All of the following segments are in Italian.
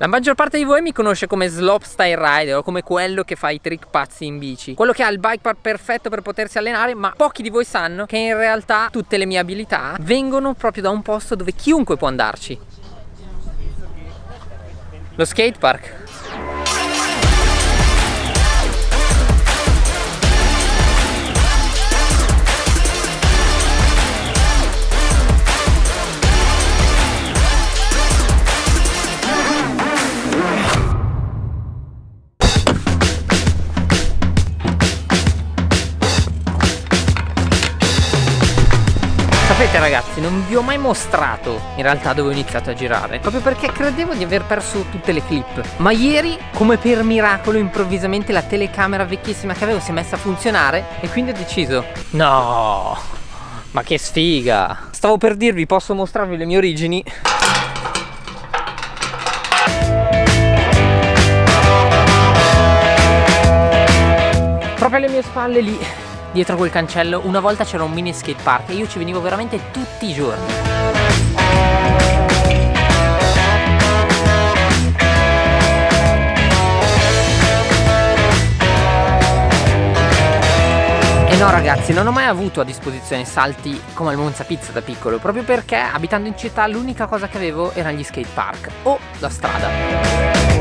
La maggior parte di voi mi conosce come slopestyle rider o come quello che fa i trick pazzi in bici. Quello che ha il bike park perfetto per potersi allenare ma pochi di voi sanno che in realtà tutte le mie abilità vengono proprio da un posto dove chiunque può andarci. Lo skate ragazzi, non vi ho mai mostrato in realtà dove ho iniziato a girare Proprio perché credevo di aver perso tutte le clip. Ma ieri, come per miracolo, improvvisamente la telecamera vecchissima che avevo si è messa a funzionare E quindi ho deciso No, ma che sfiga. Stavo per dirvi, posso mostrarvi le mie origini? Proprio alle mie spalle lì dietro quel cancello una volta c'era un mini skate park e io ci venivo veramente tutti i giorni. E no ragazzi, non ho mai avuto a disposizione salti come al Monza Pizza da piccolo Proprio perché abitando in città l'unica cosa che avevo erano gli skate park o la strada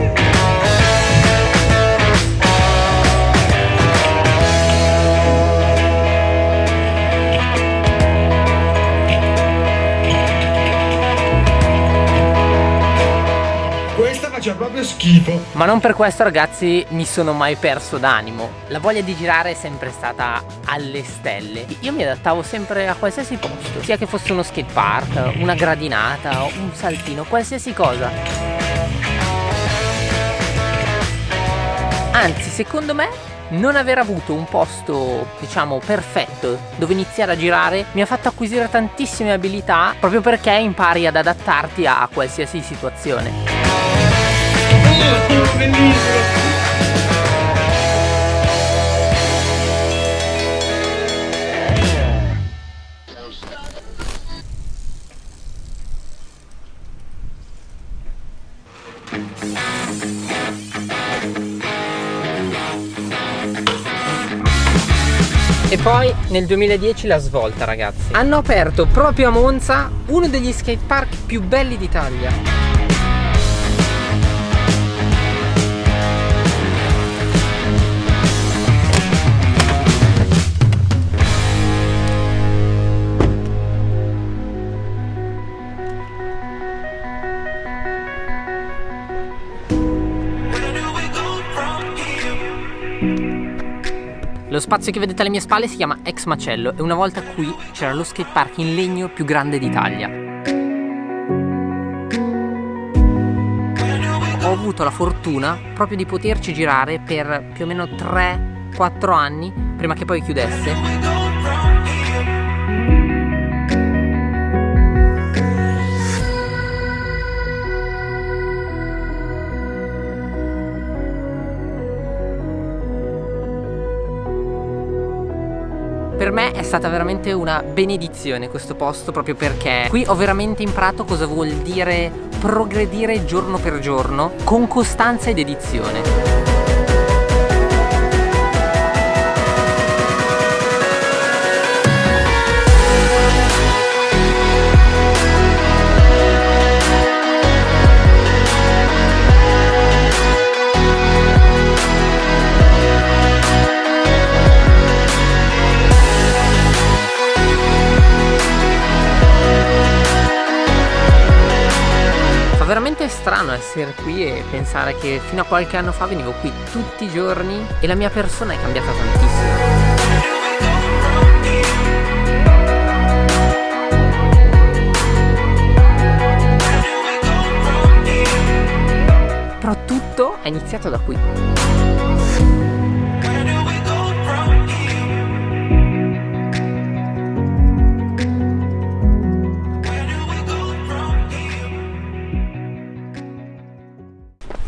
faccia proprio schifo. Ma non per questo ragazzi mi sono mai perso d'animo. La voglia di girare è sempre stata alle stelle. Io mi adattavo sempre a qualsiasi posto Sia che fosse uno skate park, una gradinata, un saltino, qualsiasi cosa. Anzi secondo me non aver avuto un posto diciamo perfetto dove iniziare a girare mi ha fatto acquisire tantissime abilità proprio perché impari ad adattarti a qualsiasi situazione bellissimo E poi nel 2010 la svolta ragazzi. Hanno aperto proprio a Monza uno degli skatepark più belli d'Italia Lo spazio che vedete alle mie spalle si chiama Ex Macello e una volta qui c'era lo skatepark in legno più grande d'Italia. Ho avuto la fortuna proprio di poterci girare per più o meno 3-4 anni prima che poi chiudesse stata veramente una benedizione questo posto proprio perché qui ho veramente imparato cosa vuol dire progredire giorno per giorno con costanza ed edizione. Veramente strano essere qui e pensare che fino a qualche anno fa venivo qui tutti i giorni e la mia persona è cambiata tantissimo. Però tutto è iniziato da qui.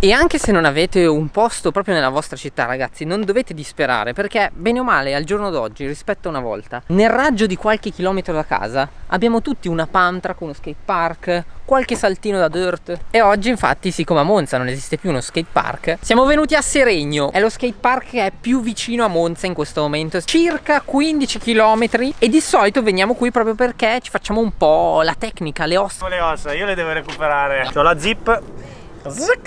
E anche se non avete un posto proprio nella vostra città ragazzi non dovete disperare perché bene o male al giorno d'oggi rispetto a una volta nel raggio di qualche chilometro da casa abbiamo tutti una pump track, uno skate park, qualche saltino da dirt. E oggi infatti siccome a Monza non esiste più uno skate park siamo venuti a Seregno. È lo skate park che è più vicino a Monza in questo momento circa 15 km e di solito veniamo qui proprio perché ci facciamo un po' la tecnica, le ossa le ossa, io le devo recuperare. Ho la zip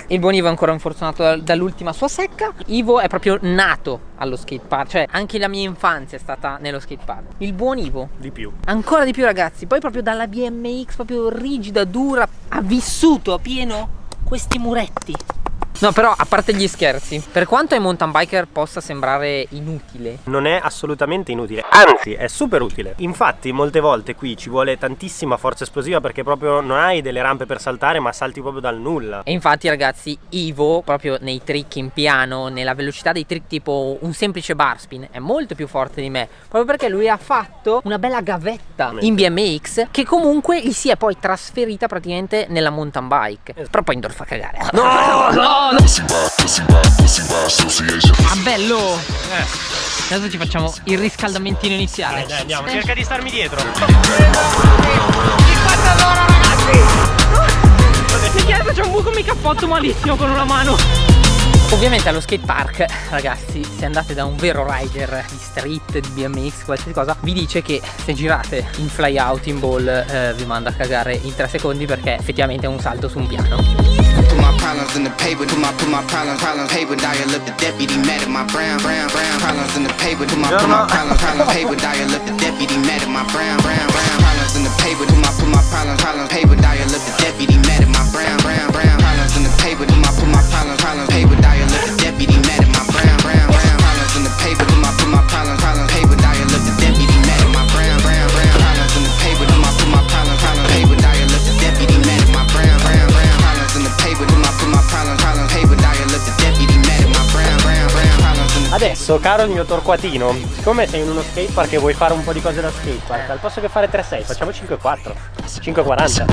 il buon Ivo è ancora infortunato dall'ultima sua secca. Ivo è proprio nato allo skatepark, cioè anche la mia infanzia è stata nello skatepark. Il buon Ivo. Di più. Ancora di più ragazzi, poi proprio dalla BMX proprio rigida, dura, ha vissuto a pieno questi muretti. No però a parte gli scherzi Per quanto ai mountain biker possa sembrare inutile Non è assolutamente inutile Anzi è super utile. Infatti molte volte qui ci vuole tantissima forza esplosiva Perché proprio non hai delle rampe per saltare Ma salti proprio dal nulla. E infatti ragazzi Ivo proprio nei trick in piano Nella velocità dei trick tipo un semplice bar spin È molto più forte di me Proprio perché lui ha fatto una bella gavetta in BMX Che comunque gli si è poi trasferita praticamente nella mountain bike. Però poi indoor fa cagare. No no Ah bello! Eh. Adesso ci facciamo il riscaldamentino iniziale. Dai, dai, andiamo, cerca di starmi dietro. Di quanto d'ora ragazzi! Perché faccio un buco mi cappotto malissimo con una mano. Ovviamente allo skate park, ragazzi, se andate da un vero rider di street, di BMX, qualsiasi cosa, vi dice che se girate in fly out, in ball, eh, vi manda a cagare in 3 secondi perché effettivamente è un salto su un piano. Problems in the paper. Put my put my problems problems paper. Dial up the deputy mad at my brown brown brown problems in the paper. Put my put my problems problems paper. Dial up the deputy mad at my brown brown brown problems in the paper. Put my put my problems problems paper. Dial up the deputy mad at my brown brown brown Adesso, caro il mio torquatino, siccome sei in uno skatepark e vuoi fare un po' di cose da skatepark, al posto che fare 3-6, facciamo 5-4, 5-40.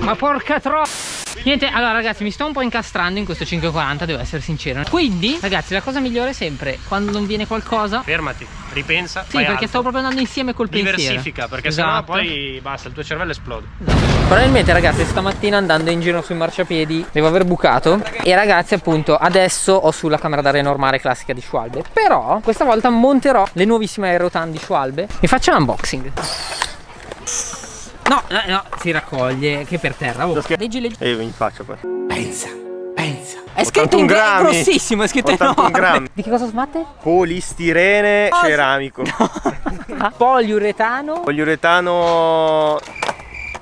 Ma porca tro... Niente, allora ragazzi mi sto un po' incastrando in questo 540, devo essere sincero. Quindi, ragazzi, la cosa migliore è sempre, quando non viene qualcosa. Fermati, ripensa, Sì, perché altro. stavo proprio andando insieme col Diversifica, pensiero. Diversifica, perché esatto. sennò poi basta, il tuo cervello esplode. Probabilmente ragazzi stamattina andando in giro sui marciapiedi devo aver bucato. E ragazzi appunto adesso ho sulla camera d'aria normale classica di Schwalbe. Però questa volta monterò le nuovissime aerotan di Schwalbe. E faccio l'unboxing No, no, no, si raccoglie, che per terra. Oh. Leggi, leggi. E io in faccia poi. Pensa, pensa. È scritto in grammi. È grossissimo, è scritto 81 enorme. grammi. Di che cosa smatte? Polistirene oh, ceramico. No. Poliuretano. Poliuretano...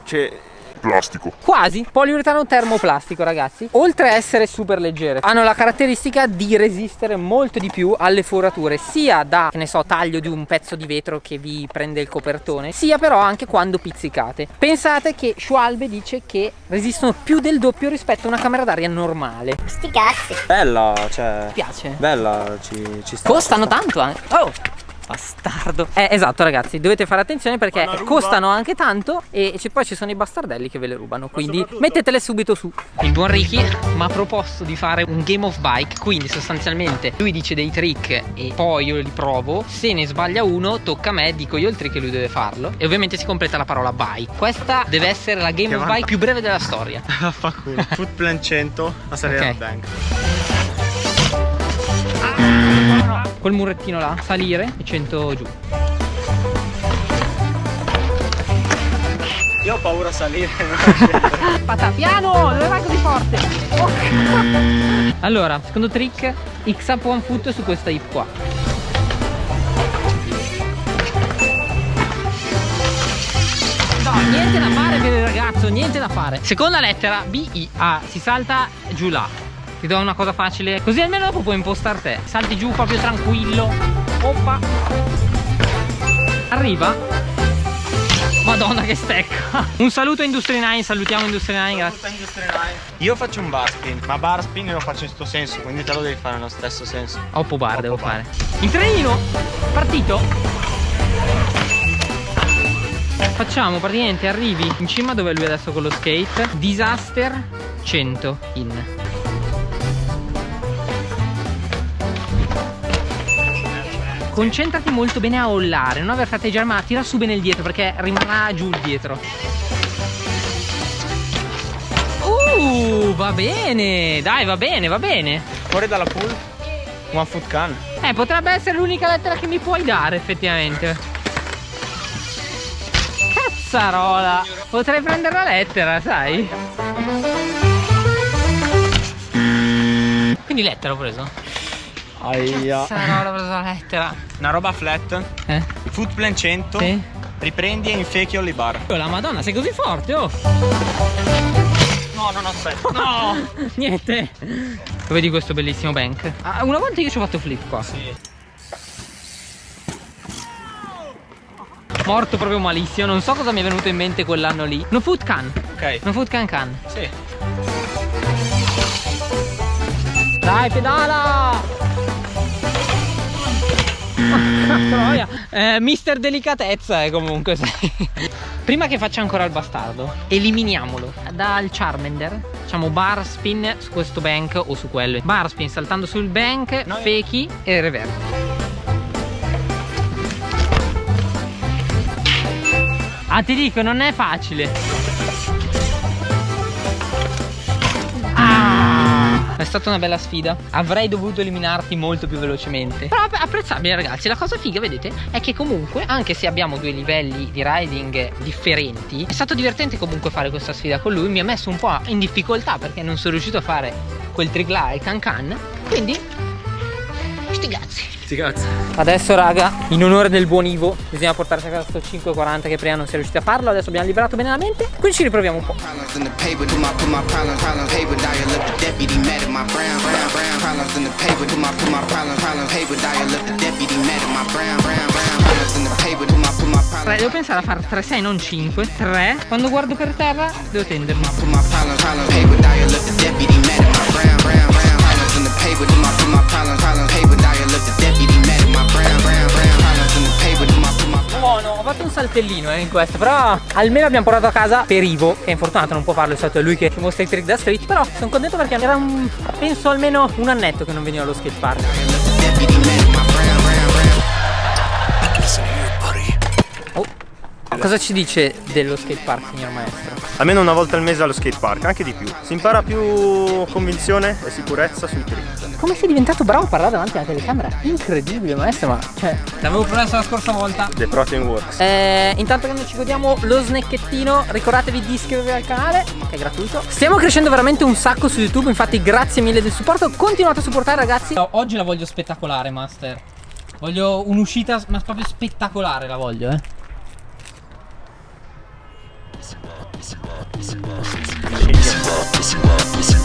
Cioè plastico. Quasi, poliuretano termoplastico ragazzi. Oltre a essere super leggere, hanno la caratteristica di resistere molto di più alle forature, sia da, che ne so, taglio di un pezzo di vetro che vi prende il copertone, sia però anche quando pizzicate. Pensate che Schwalbe dice che resistono più del doppio rispetto a una camera d'aria normale. Sti cazzi. Bella, cioè... Mi piace? Bella, ci, ci sta. Costano tanto anche. Oh! Bastardo. Eh esatto ragazzi dovete fare attenzione perché costano anche tanto E poi ci sono i bastardelli che ve le rubano Quindi mettetele subito su. Il buon Ricky mi ha proposto di fare un game of bike Quindi sostanzialmente lui dice dei trick E poi io li provo. Se ne sbaglia uno tocca a me Dico io il trick e lui deve farlo. E ovviamente si completa la parola bike. Questa deve essere la game of bike più breve della storia. Fa culo Foot plan 100 a salire okay. bank Col murettino là, salire e 100 giù. Io ho paura a salire. Pata piano, dove vai così forte? Oh. Allora, secondo trick, X up one foot su questa hip qua. No, niente da fare per il ragazzo, niente da fare. Seconda lettera, B, I, A, si salta giù là. Ti do una cosa facile Così almeno dopo puoi impostare te Salti giù proprio tranquillo Oppa Arriva Madonna che stecca. Un saluto a Industry 9, salutiamo Industry 9, grazie. Io faccio un bar spin, ma bar spin lo faccio in questo senso, quindi te lo devi fare nello stesso senso. Oppo bar devo fare. Il trenino, partito. Facciamo praticamente arrivi in cima dove è lui adesso con lo skate. Disaster 100 in. Concentrati molto bene a ollare, non aver fratteggiare ma tira su bene il dietro perché rimarrà giù il dietro. Uh, va bene, dai, va bene, va bene. Fuori dalla pool, one foot can. Eh, potrebbe essere l'unica lettera che mi puoi dare, effettivamente. Cazzarola! Potrei prendere la lettera, sai? Quindi lettera ho preso. Aia. Cazzarola, ho preso la lettera. Una roba flat, Eh? foot plan 100, Sì? riprendi e infechi Olli bar. Oh, la madonna, sei così forte, oh! No, non aspetta. No! Niente! Vedi questo bellissimo bank? Ah, una volta io ci ho fatto flip qua. Sì. Morto proprio malissimo, non so cosa mi è venuto in mente quell'anno lì. No food can. Ok. No food can can. Sì. Dai, pedala! Troia. Eh, mister delicatezza eh, comunque sai. Prima che faccia ancora il bastardo Eliminiamolo Dal Charmander Facciamo bar spin su questo bank o su quello Bar spin saltando sul bank No. Feki e reverte Ah ti dico non è facile È stata una bella sfida. Avrei dovuto eliminarti molto più velocemente. Però app- apprezzabile, ragazzi. La cosa figa, vedete, è che comunque, anche se abbiamo due livelli di riding differenti, è stato divertente comunque fare questa sfida con lui. Mi ha messo un po' in difficoltà perché non sono riuscito a fare quel là, il can can. Quindi, sti cazzi. Sti cazzo. Adesso raga, in onore del buon Ivo, bisogna portarsi a casa sto 540 che prima non si è riusciti a farlo, adesso abbiamo liberato bene la mente, quindi ci riproviamo un po'. Allora, devo pensare a fare 3-6 non 5, 3. Quando guardo per terra devo tendermi. Saltellino eh, in questo, però almeno abbiamo portato a casa per Ivo, che è infortunato, non può farlo, è lui che ci mostra i trick da street, però sono contento perché era un, penso almeno un annetto che non veniva allo skate park. Cosa ci dice dello skate park, signor maestro? Almeno una volta al mese allo skate park, anche di più. Si impara più convinzione e sicurezza sui trick. Come sei diventato bravo a parlare davanti alla telecamera? Incredibile, maestro, ma cioè. L'avevo promesso la scorsa volta. The Protein Works. Eh, intanto che noi ci godiamo lo snacchettino, ricordatevi di iscrivervi al canale, che è gratuito. Stiamo crescendo veramente un sacco su YouTube, infatti grazie mille del supporto. Continuate a supportare ragazzi. Oggi la voglio spettacolare, Master. Voglio un'uscita, ma proprio spettacolare la voglio, eh.